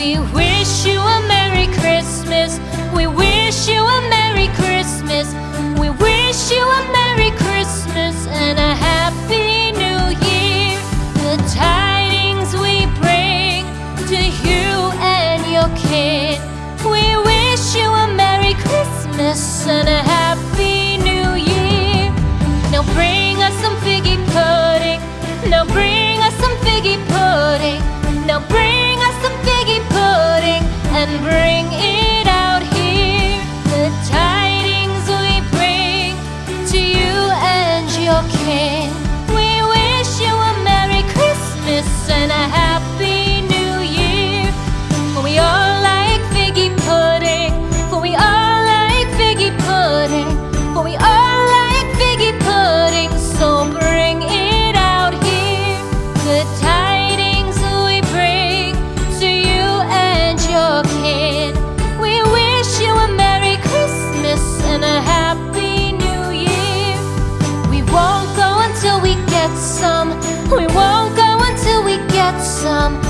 We wish you a Merry Christmas. We wish you a Merry Christmas. We wish you a Merry Christmas and a Happy some